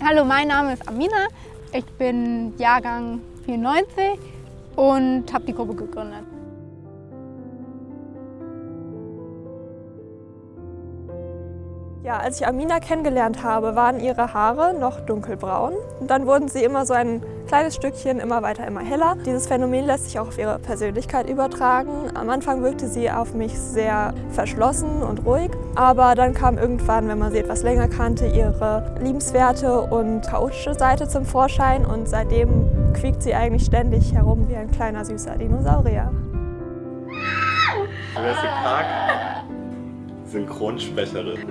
Hallo, mein Name ist Amina. Ich bin Jahrgang 94 und habe die Gruppe gegründet. Ja, als ich Amina kennengelernt habe, waren ihre Haare noch dunkelbraun. Und dann wurden sie immer so ein kleines Stückchen immer weiter, immer heller. Dieses Phänomen lässt sich auch auf ihre Persönlichkeit übertragen. Am Anfang wirkte sie auf mich sehr verschlossen und ruhig. Aber dann kam irgendwann, wenn man sie etwas länger kannte, ihre liebenswerte und chaotische Seite zum Vorschein. Und seitdem quiekt sie eigentlich ständig herum wie ein kleiner süßer Dinosaurier. Jurassic Park Synchronsprecherin.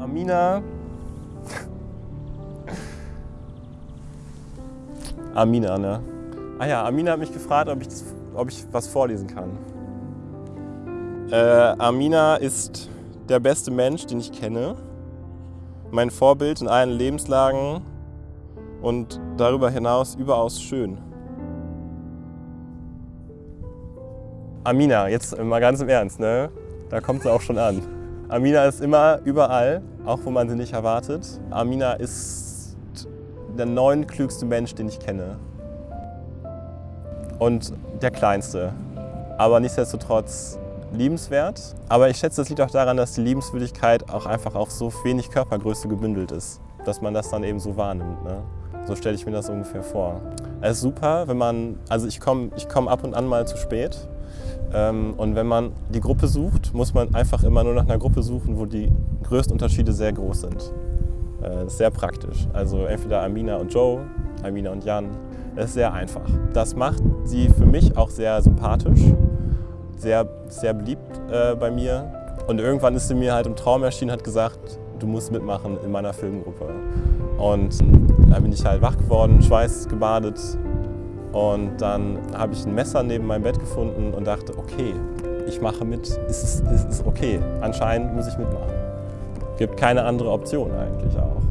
Amina. Amina, ne? Ah ja, Amina hat mich gefragt, ob ich, das, ob ich was vorlesen kann. Äh, Amina ist der beste Mensch, den ich kenne. Mein Vorbild in allen Lebenslagen und darüber hinaus überaus schön. Amina, jetzt mal ganz im Ernst, ne? da kommt sie auch schon an. Amina ist immer überall, auch wo man sie nicht erwartet. Amina ist der neunklügste Mensch, den ich kenne. Und der kleinste. Aber nichtsdestotrotz liebenswert. Aber ich schätze, das liegt auch daran, dass die Liebenswürdigkeit auch einfach auf so wenig Körpergröße gebündelt ist. Dass man das dann eben so wahrnimmt. Ne? So stelle ich mir das ungefähr vor. Es ist super, wenn man, also ich komme ich komm ab und an mal zu spät. Ähm, und wenn man die Gruppe sucht, muss man einfach immer nur nach einer Gruppe suchen, wo die größten Unterschiede sehr groß sind. Äh, sehr praktisch. Also entweder Amina und Joe, Amina und Jan. Das ist sehr einfach. Das macht sie für mich auch sehr sympathisch, sehr, sehr beliebt äh, bei mir. Und irgendwann ist sie mir halt im Traum erschienen hat gesagt, du musst mitmachen in meiner Filmgruppe. Und dann bin ich halt wach geworden, Schweiß gebadet, und dann habe ich ein Messer neben meinem Bett gefunden und dachte, okay, ich mache mit, es ist, es ist okay, anscheinend muss ich mitmachen. Gibt keine andere Option eigentlich auch.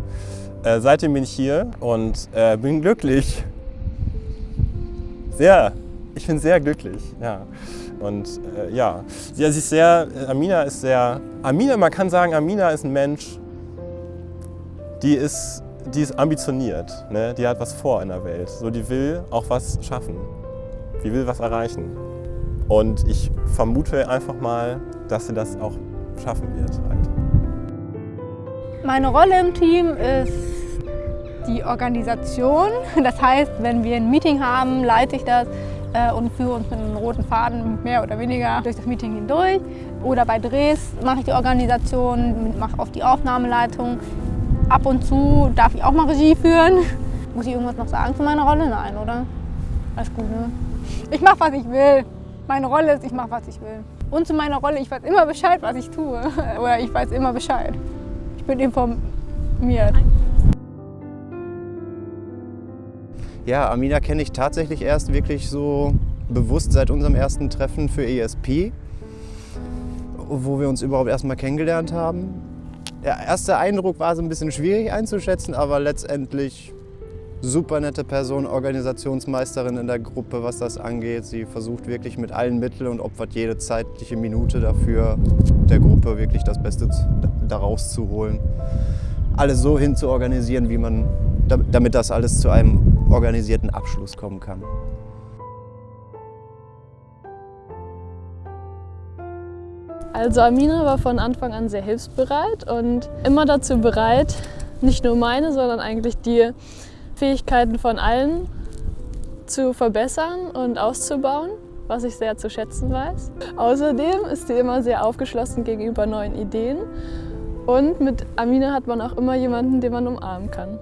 Äh, seitdem bin ich hier und äh, bin glücklich. Sehr, ich bin sehr glücklich, ja. Und äh, ja, sie ist sehr, Amina ist sehr, Amina, man kann sagen, Amina ist ein Mensch, die ist die ist ambitioniert, ne? die hat was vor in der Welt. So, die will auch was schaffen, die will was erreichen. Und ich vermute einfach mal, dass sie das auch schaffen wird. Halt. Meine Rolle im Team ist die Organisation. Das heißt, wenn wir ein Meeting haben, leite ich das äh, und führe uns mit einem roten Faden mehr oder weniger durch das Meeting hindurch. Oder bei Drehs mache ich die Organisation, mache auch die Aufnahmeleitung. Ab und zu darf ich auch mal Regie führen. Muss ich irgendwas noch sagen zu meiner Rolle? Nein, oder? Alles gut, ne? Ich mache, was ich will. Meine Rolle ist, ich mache, was ich will. Und zu meiner Rolle, ich weiß immer Bescheid, was ich tue. Oder ich weiß immer Bescheid. Ich bin informiert. Ja, Amina kenne ich tatsächlich erst wirklich so bewusst seit unserem ersten Treffen für ESP, wo wir uns überhaupt erstmal kennengelernt haben. Der erste Eindruck war so ein bisschen schwierig einzuschätzen, aber letztendlich super nette Person, Organisationsmeisterin in der Gruppe, was das angeht. Sie versucht wirklich mit allen Mitteln und opfert jede zeitliche Minute dafür, der Gruppe wirklich das Beste daraus zu holen. Alles so hin zu organisieren, wie man, damit das alles zu einem organisierten Abschluss kommen kann. Also Amina war von Anfang an sehr hilfsbereit und immer dazu bereit, nicht nur meine, sondern eigentlich die Fähigkeiten von allen zu verbessern und auszubauen, was ich sehr zu schätzen weiß. Außerdem ist sie immer sehr aufgeschlossen gegenüber neuen Ideen und mit Amina hat man auch immer jemanden, den man umarmen kann.